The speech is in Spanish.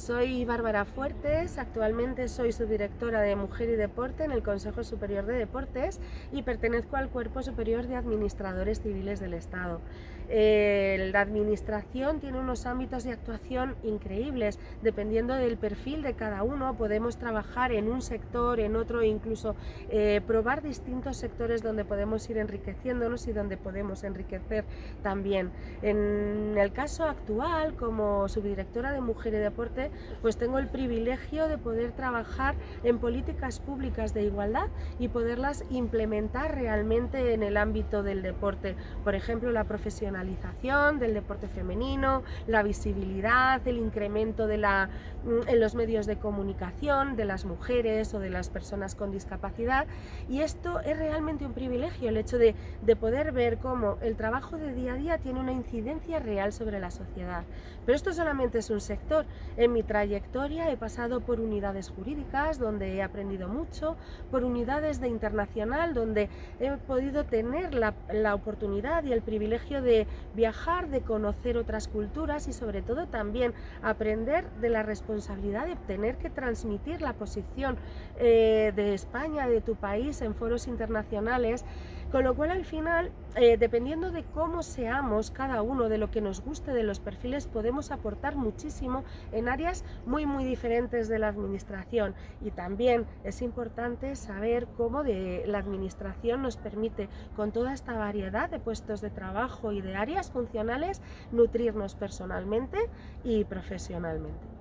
Soy Bárbara Fuertes, actualmente soy subdirectora de Mujer y Deporte en el Consejo Superior de Deportes y pertenezco al Cuerpo Superior de Administradores Civiles del Estado. Eh, la administración tiene unos ámbitos de actuación increíbles, dependiendo del perfil de cada uno podemos trabajar en un sector, en otro, incluso eh, probar distintos sectores donde podemos ir enriqueciéndonos y donde podemos enriquecer también. En el caso actual, como subdirectora de Mujer y Deporte, pues tengo el privilegio de poder trabajar en políticas públicas de igualdad y poderlas implementar realmente en el ámbito del deporte. Por ejemplo, la profesionalidad del deporte femenino, la visibilidad, el incremento de la, mm, en los medios de comunicación de las mujeres o de las personas con discapacidad y esto es realmente un privilegio, el hecho de, de poder ver cómo el trabajo de día a día tiene una incidencia real sobre la sociedad. Pero esto solamente es un sector. Trayectoria he pasado por unidades jurídicas donde he aprendido mucho, por unidades de internacional donde he podido tener la, la oportunidad y el privilegio de viajar, de conocer otras culturas y sobre todo también aprender de la responsabilidad de tener que transmitir la posición eh, de España, de tu país en foros internacionales, con lo cual al final, eh, dependiendo de cómo seamos cada uno, de lo que nos guste de los perfiles, podemos aportar muchísimo en muy muy diferentes de la administración y también es importante saber cómo la administración nos permite con toda esta variedad de puestos de trabajo y de áreas funcionales nutrirnos personalmente y profesionalmente.